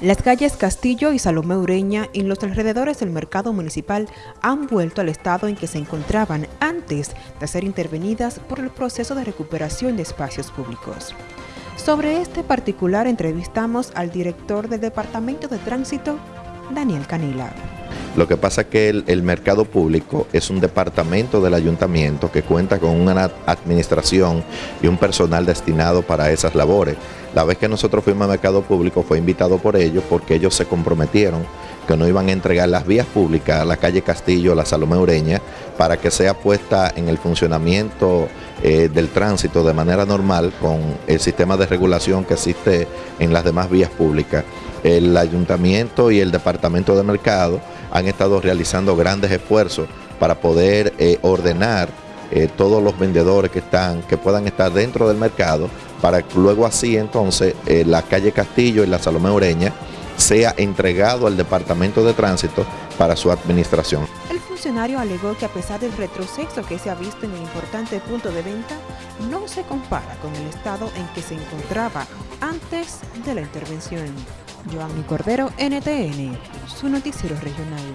Las calles Castillo y Salomé Ureña en los alrededores del mercado municipal han vuelto al estado en que se encontraban antes de ser intervenidas por el proceso de recuperación de espacios públicos. Sobre este particular entrevistamos al director del Departamento de Tránsito, Daniel Canila. Lo que pasa es que el, mercado público es un departamento del ayuntamiento que cuenta con una administración y un personal destinado para esas labores. La vez que nosotros fuimos al mercado público fue invitado por ellos porque ellos se comprometieron que no iban a entregar las vías públicas, la calle Castillo, la Salomé Ureña, para que sea puesta en el funcionamiento eh, del tránsito de manera normal con el sistema de regulación que existe en las demás vías públicas. El ayuntamiento y el departamento de mercado han estado realizando grandes esfuerzos para poder eh, ordenar eh, todos los vendedores que están, que puedan estar dentro del mercado, para que luego así entonces eh, la calle Castillo y la Salomé Ureña sea entregado al Departamento de Tránsito para su administración. El funcionario alegó que a pesar del retroceso que se ha visto en el importante punto de venta, no se compara con el estado en que se encontraba antes de la intervención. Joanny Cordero, NTN, su noticiero regional.